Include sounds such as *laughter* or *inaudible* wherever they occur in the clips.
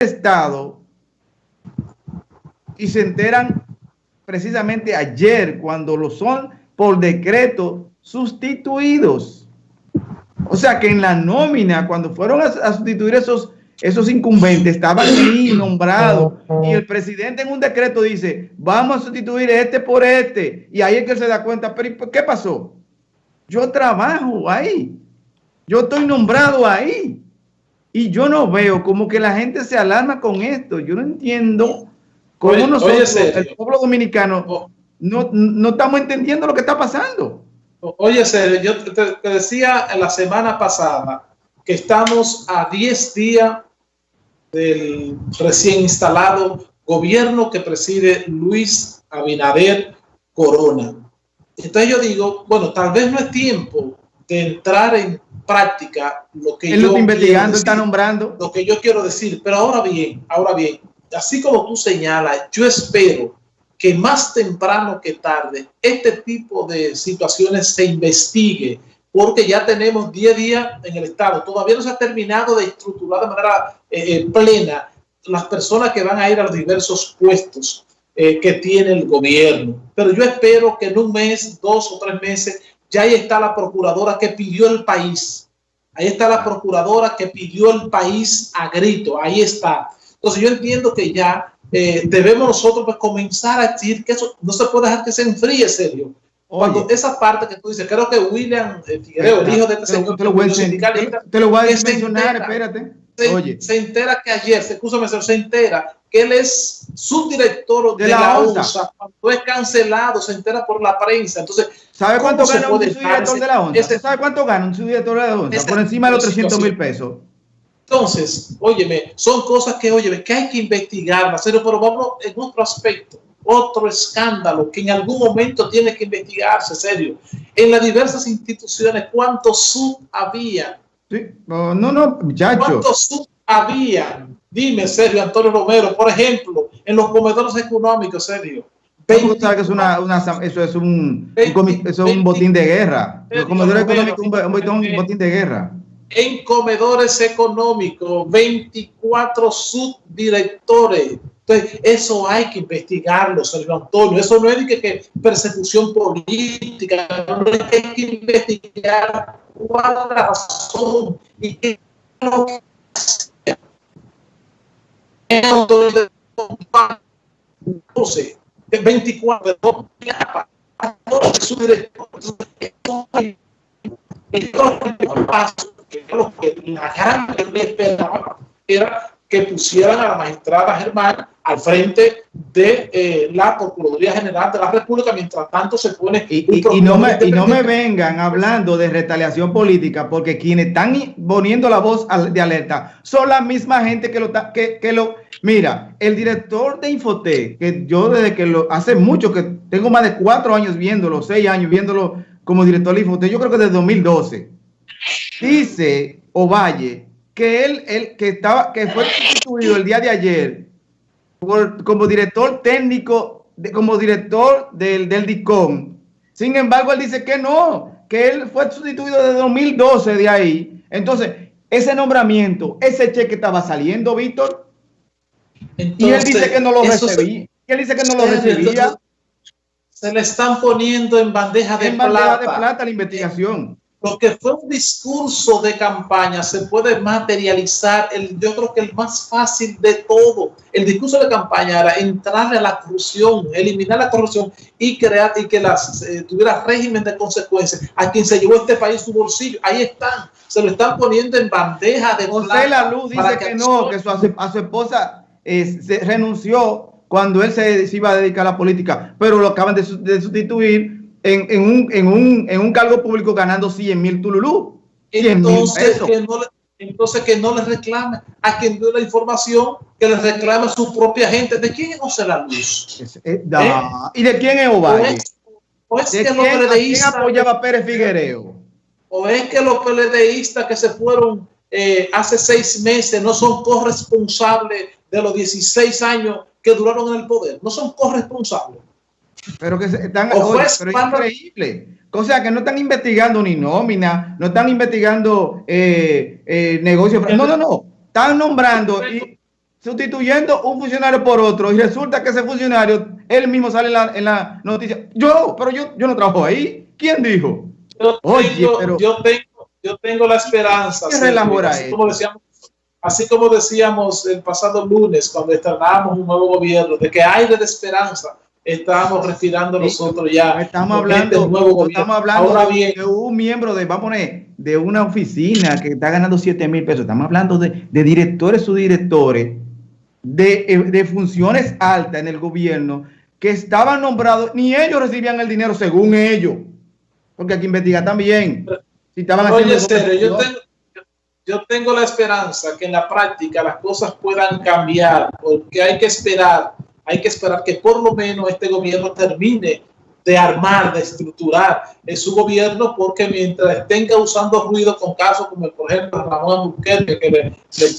Estado y se enteran precisamente ayer cuando lo son por decreto sustituidos. O sea que en la nómina, cuando fueron a, sustituir esos, esos incumbentes, estaban ahí nombrados y el presidente en un decreto dice, vamos a sustituir este por este. Y ahí es que se da cuenta, pero ¿qué pasó? Yo trabajo ahí, yo estoy nombrado ahí. Y yo no veo como que la gente se alarma con esto. Yo no entiendo cómo nosotros, el pueblo dominicano, oh. no, no, estamos entendiendo lo que está pasando. Oye, Sergio, yo te, decía en la semana pasada que estamos a 10 días del recién instalado gobierno que preside Luis Abinader Corona. Entonces yo digo, bueno, tal vez no es tiempo de entrar en práctica lo que Él yo investigando, está nombrando. Lo que yo quiero decir, pero ahora bien, ahora bien, así como tú señalas, yo espero que más temprano que tarde este tipo de situaciones se investigue, porque ya tenemos 10 días en el Estado. Todavía no se ha terminado de estructurar de manera eh, eh, plena las personas que van a ir a los diversos puestos eh, que tiene el gobierno. Pero yo espero que en un mes, dos o tres meses, ya ahí está la procuradora que pidió el país. Ahí está la procuradora que pidió el país a grito. Ahí está. Entonces yo entiendo que ya eh, debemos nosotros pues, comenzar a decir que eso no se puede dejar que se enfríe, serio. Cuando esa parte que tú dices, creo que William eh, Figueroa, el hijo de este señor, te lo voy a, te lo voy a mencionar, espérate. Se, Oye. se entera que ayer, se, se entera que él es subdirector de, de la, la USA. Cuando es cancelado, se entera por la prensa. Entonces, ¿sabe cuánto gana un subdirector de la ONSA? ¿Sabe cuánto gana un subdirector de la ONSA? Por encima de los 300 mil pesos. Entonces, óyeme, son cosas que, óyeme, que hay que investigar, serio, pero vamos en otro aspecto, otro escándalo que en algún momento tiene que investigarse, serio. En las diversas instituciones, ¿cuántos sub había? Sí. No, no, muchachos. ¿Cuántos sub había? Dime, serio, Antonio Romero, por ejemplo, en los comedores económicos. ¿Cómo sabes que es una, una, eso es un, 20, un, eso es un botín de guerra? Los comedores económicos un, un botín de guerra en comedores económicos, 24 subdirectores. Entonces, eso hay que investigarlo, Sergio Antonio. Eso no es que, que persecución política, no es que hay que investigar cuál es la razón y qué es lo que entonces, de 24 subdirectores, que lo que la gran era que pusieran a la magistrada Germán al frente de eh, la Procuraduría General de la República, mientras tanto se pone... Y, y, no, me, y no me vengan hablando de retaliación política, porque quienes están poniendo la voz de alerta son la misma gente que lo... Que, que lo mira, el director de Infote, que yo desde que lo... Hace mucho que tengo más de cuatro años viéndolo, seis años viéndolo como director de Infote, yo creo que desde 2012 Dice Ovalle que él, él que estaba, que fue sustituido el día de ayer como director técnico, de, como director del, del DICOM. Sin embargo, él dice que no, que él fue sustituido desde 2012 de ahí. Entonces, ese nombramiento, ese cheque estaba saliendo, Víctor. y él dice que no lo recibía. él dice que no lo recibía. Se le están poniendo en bandeja de en plata. Bandeja de plata la investigación lo que fue un discurso de campaña se puede materializar, el, yo creo que el más fácil de todo. El discurso de campaña era entrarle a la corrupción, eliminar la corrupción y crear y que las, eh, tuviera régimen de consecuencias. A quien se llevó este país su bolsillo, ahí están, se lo están poniendo en bandeja de José La Luz dice que, no, que su, a su esposa eh, se renunció cuando él se, iba a dedicar a la política, pero lo acaban de, de sustituir en, en, un, en, un, en un cargo público ganando 100 mil tululú. Entonces, que no le, entonces que no le reclame a quien dio la información, que le reclame a su propia gente. ¿De quién es José La Luz? ¿Eh? ¿Y de quién es Ovalle? ¿O es, que los PLDistas apoyaba a Pérez Figuereo? ¿O es que los PLDistas que se fueron eh, hace seis meses no son corresponsables de los 16 años que duraron en el poder? No son corresponsables. Pero que están, oye, pero es increíble. O sea, que no están investigando ni nómina, no están investigando eh, eh, negocios. No, no, no. Están nombrando y, sustituyendo un funcionario por otro y resulta que ese funcionario, él mismo sale en la, noticia. Yo, pero yo, yo no trabajo ahí. ¿Quién dijo? Yo tengo, yo tengo, yo tengo la esperanza. así, como decíamos, así como decíamos el pasado lunes cuando estrenábamos un nuevo gobierno, de que hay de esperanza estamos respirando nosotros ya. Estamos hablando, nuevo estamos hablando de un miembro de, vamos a poner, de una oficina que está ganando 7 mil pesos. Estamos hablando de, de directores, subdirectores, de, eh, de funciones altas en el gobierno que estaban nombrados, ni ellos recibían el dinero según ellos. Porque hay que investigar también. Si estaban yo tengo, yo tengo la esperanza que en la práctica las cosas puedan cambiar, porque hay que esperar hay que esperar que por lo menos este gobierno termine de armar, de estructurar en su gobierno, porque mientras estén causando ruido con casos como el, por ejemplo, Ramón Bukele, que le,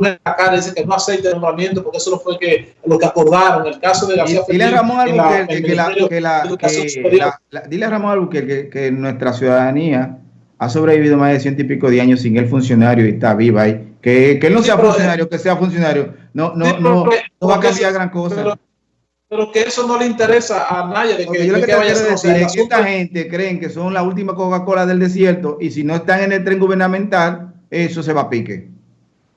le la cara, dice que no aceite el nombramiento, porque eso no fue que, lo que acordaron, el caso de García Dile a Ramón Albuquerque que, la, que, la, dile a Ramón Albuquerque que, nuestra ciudadanía ha sobrevivido más de ciento y pico de años sin el funcionario y está viva ahí. Que, que él no sea funcionario, que sea funcionario, no, no, no, no va a cambiar gran cosa. pero que eso no le interesa a nadie. De que, yo lo que, vaya a decir es que esta gente creen que son la última Coca-Cola del desierto y si no están en el tren gubernamental, eso se va a pique.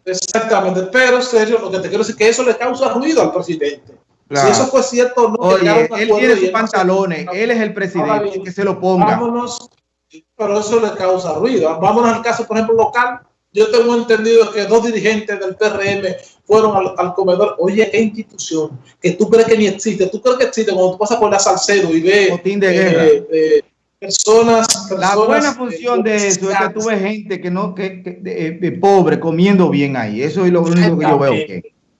Exactamente, pero serio, lo que te quiero decir es que eso le causa ruido al presidente. Si eso fue cierto no. Oye, él tiene sus pantalones, él es el presidente, que se lo ponga. Vámonos, pero eso le causa ruido. Vámonos al caso, por ejemplo, local yo tengo entendido que dos dirigentes del PRM fueron al, comedor. Oye, ¿qué institución? Que tú crees que ni existe. Tú crees que existe cuando tú pasas por la Salcedo y ves eh, eh, personas, La buena función de eso es que tú ves gente que no, que, que pobre comiendo bien ahí. Eso es lo único que yo veo.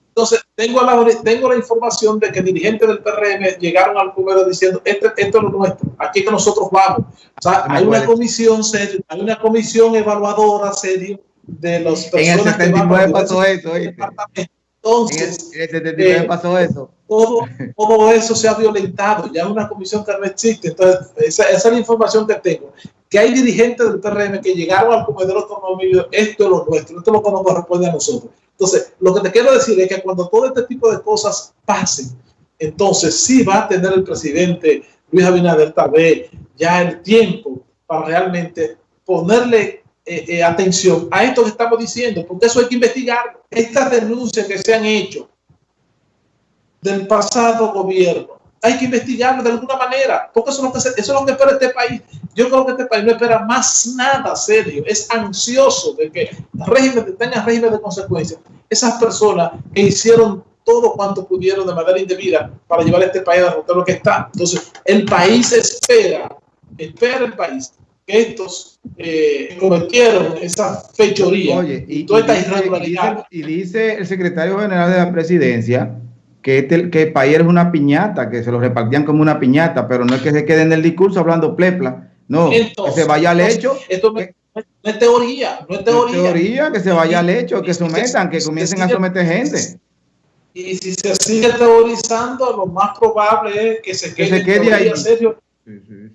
Entonces, tengo la, tengo la información de que dirigentes del PRM llegaron al comedor diciendo, este, esto es lo nuestro, aquí que nosotros vamos. O sea, hay una comisión seria, hay una comisión evaluadora seria de los personas en el 79 pasó eso, Entonces, en el 79 eh, pasó eso. Todo, *laughs* todo eso se ha violentado, ya una comisión que no existe. Entonces, esa, esa, es la información que tengo. Que hay dirigentes del PRM que llegaron al comedor automóvil, esto es lo nuestro, esto es lo que nos corresponde a nosotros. Entonces, lo que te quiero decir es que cuando todo este tipo de cosas pasen, entonces sí va a tener el presidente Luis Abinader tal vez ya el tiempo para realmente ponerle eh, eh, atención a esto que estamos diciendo, porque eso hay que investigar. Estas denuncias que se han hecho del pasado gobierno, hay que investigarlo de alguna manera, porque eso es lo que, eso es lo que espera este país. Yo creo que este país no espera más nada serio, es ansioso de que régimen, tenga régimen de consecuencias. Esas personas que hicieron todo cuanto pudieron de manera indebida para llevar a este país a lo que está. Entonces, el país espera, espera el país que estos eh, cometieron esa fechoría. Oye, y, toda esta irregularidad. Y dice, el secretario general de la presidencia que, este, que el país es una piñata, que se lo repartían como una piñata, pero no es que se quede en el discurso hablando plepla, no, que se vaya al hecho. Esto no, es teoría, no es teoría. teoría, que se vaya al hecho, que sometan, que comiencen a someter gente. Y si se sigue teorizando, lo más probable es que se quede, que se quede ahí. Serio,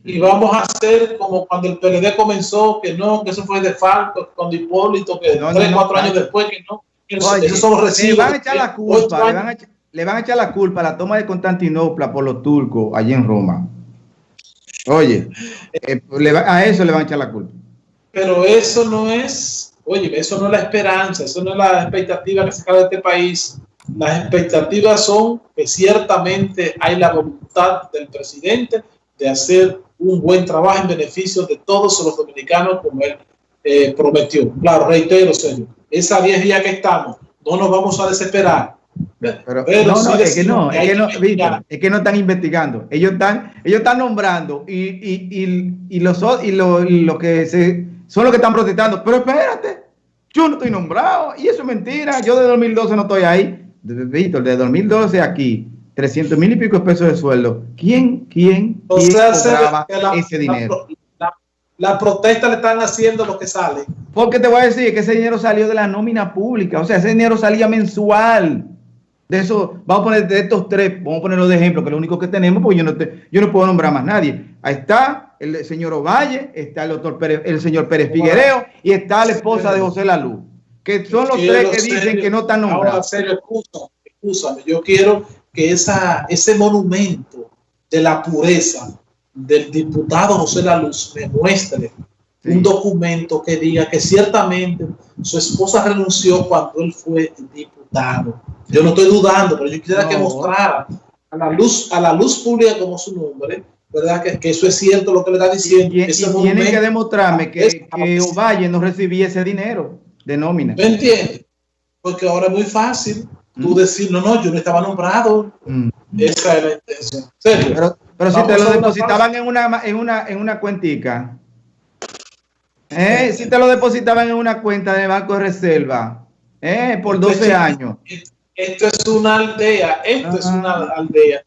y vamos a hacer como cuando el PLD comenzó, que no, que eso fue de falto, con Hipólito, que tres, cuatro años después, que no. Que Le van a echar la culpa, le van a, echar la culpa a la toma de Constantinopla por los turcos allí en Roma. Oye, eh, a eso le van a echar la culpa. Pero eso no es, oye, eso no es la esperanza, eso no es la expectativa que se cae de este país. Las expectativas son que ciertamente hay la voluntad del presidente de hacer un buen trabajo en beneficio de todos los dominicanos como él eh, prometió. Claro, reitero, señor, esa vieja que estamos, no nos vamos a desesperar. Pero, no, no, es que no, es que no, es que no están investigando. Ellos están, ellos están nombrando y, y, y, y los y lo, lo, que se, son los que están protestando. Pero espérate, yo no estoy nombrado y eso es mentira. Yo de 2012 no estoy ahí. Víctor, de 2012 aquí 300 mil y pico de pesos de sueldo. ¿Quién, quién, o sea, ese dinero? La, protesta le están haciendo lo que sale. Porque te voy a decir que ese dinero salió de la nómina pública. O sea, ese dinero salía mensual. De eso, vamos a poner de estos tres, vamos a ponerlo de ejemplo, que es lo único que tenemos, porque yo no, te, yo no puedo nombrar más nadie. Ahí está el señor Ovalle, está el doctor Pérez, el señor Pérez Figuereo y está la esposa de José Lalu, que son los tres que dicen que no están nombrados. Ahora, serio, escúchame, yo quiero que esa, ese monumento de la pureza del diputado José La Luz me muestre un documento que diga que ciertamente su esposa renunció cuando él fue diputado. Yo no estoy dudando, pero yo quisiera que mostrara a la luz, a la luz pública como su nombre, ¿verdad? Que, que eso es cierto lo que le está diciendo. Y, tiene que demostrarme que, que Ovalle no recibía ese dinero de nómina. ¿Me entiendes? Porque ahora es muy fácil tú mm. decir, no, no, yo no estaba nombrado. Mm. Esa es la intención. Pero, pero si te lo depositaban en una, en una, en una cuentica, eh, si te lo depositaban en una cuenta de Banco de Reserva, eh, por 12 años. Esto es una aldea, esto es una aldea.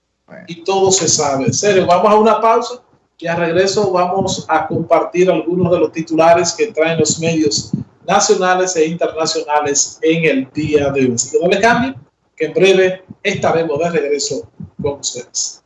Y todo se sabe. En serio, vamos a una pausa y a regreso vamos a compartir algunos de los titulares que traen los medios nacionales e internacionales en el día de hoy. Así que no le cambien, que en breve estaremos de regreso con ustedes.